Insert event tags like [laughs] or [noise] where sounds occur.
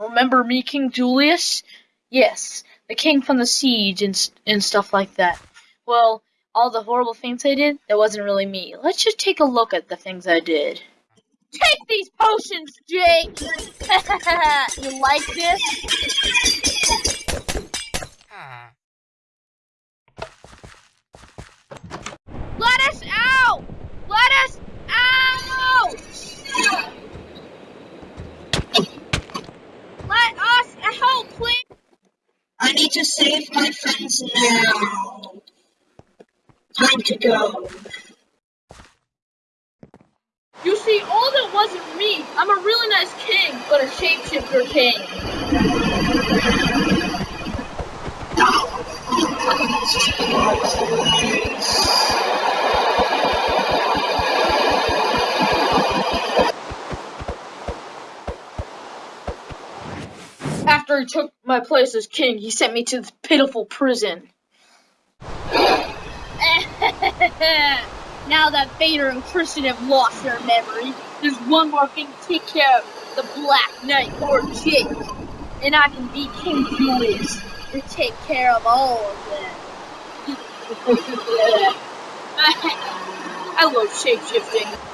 Remember me, King Julius? Yes, the king from the siege and, and stuff like that. Well, all the horrible things I did, that wasn't really me. Let's just take a look at the things I did. Take these potions, Jake! [laughs] you like this? Ah. I need to save my friends now. Time to go. You see, all that wasn't me. I'm a really nice king, but a shapeshifter king. After he took my place as king, he sent me to this pitiful prison. [laughs] now that Vader and Christian have lost their memory, there's one more thing to take care of the Black Knight or Jake. And I can be King Julius and take care of all of them. [laughs] I love shapeshifting.